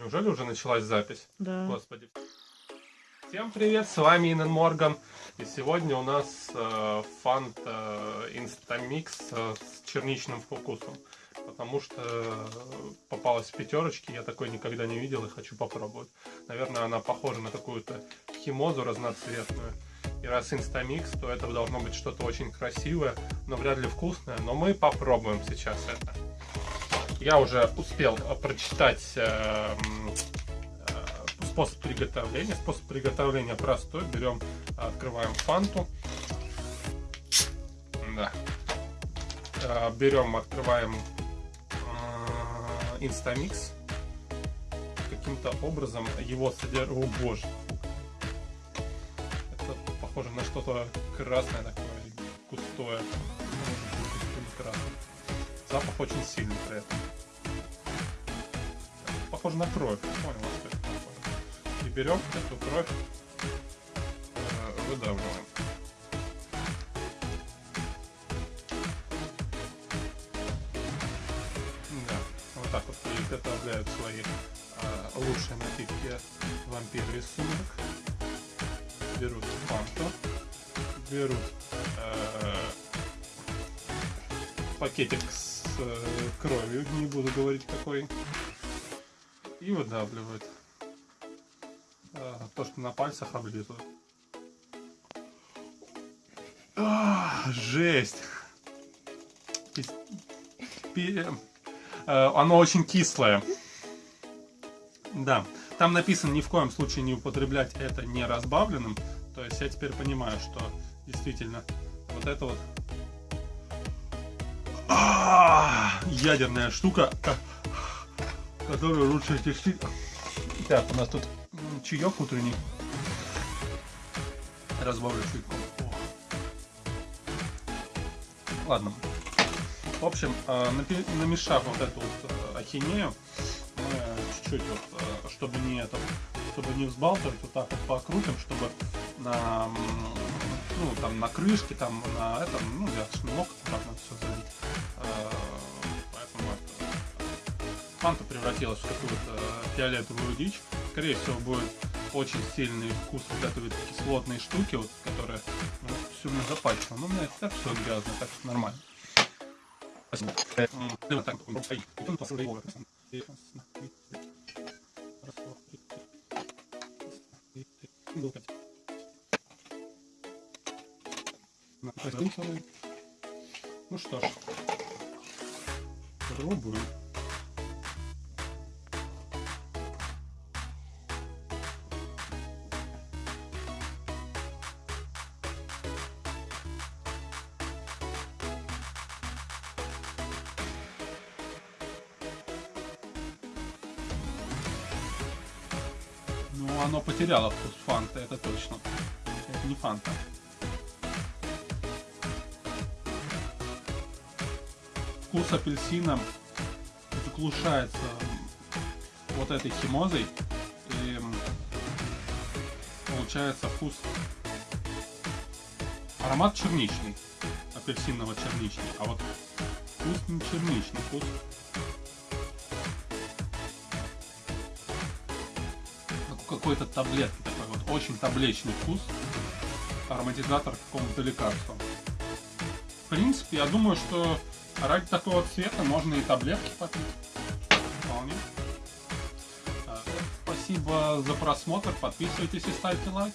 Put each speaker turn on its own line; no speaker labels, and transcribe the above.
Неужели уже началась запись?
Да.
Господи. Всем привет, с вами Инен Морган. И сегодня у нас э, Фанта, э, Instamix э, с черничным вкусом. Потому что э, попалась в Пятерочке, я такой никогда не видел и хочу попробовать. Наверное, она похожа на какую-то химозу разноцветную. И раз Instamix, то это должно быть что-то очень красивое, но вряд ли вкусное. Но мы попробуем сейчас это. Я уже успел э, прочитать э, э, способ приготовления. Способ приготовления простой. Берем, открываем фанту. Да. Берем, открываем Инстамикс. Каким-то образом его содержит... О боже. Это похоже на что-то красное такое, густое. Запах очень сильный при этом. Похоже на кровь. Понял, что это такое. И берем эту кровь, э, выдавливаем. Да, вот так вот приготовляют свои э, лучшие напитки вампиры из сумерек. Берут фанту, берут э, пакетик с э, кровью, не буду говорить какой, и выдавливают. Э, то, что на пальцах облизывают. А, жесть! Пи- э, Оно очень кислое. Да. Там написано ни в коем случае не употреблять это не разбавленным. То есть я теперь понимаю, что действительно вот это вот а, ядерная штука, ка- которую лучше тестить. Так, у нас тут чаек утренний. Разбавлю. О. Ладно. В общем, напи- намешав вот эту вот э, ахинею, э, чуть-чуть вот, э, чтобы не это, чтобы не взбалтывать, вот так вот покрутим, чтобы на, ну, там, на крышке, там, на этом, ну, я мог так надо все залить. Э, фанта превратилась в какую-то фиолетовую дичь. Скорее всего, будет очень сильный вкус вот этой вот кислотной штуки, вот, которая ну, все мне запачкала. Но у меня так все грязно, так что нормально. Ну что ж, пробуем. Оно потеряло вкус фанта, это точно. Это не фанта. Вкус апельсина заглушается вот этой химозой. И получается вкус... Аромат черничный. Апельсиново-черничный. А вот вкус не черничный. Вкус какой-то таблетки такой вот очень табличный вкус ароматизатор какому-то лекарству. В принципе я думаю что ради такого цвета можно и таблетки попить. Спасибо за просмотр. Подписывайтесь и ставьте лайк.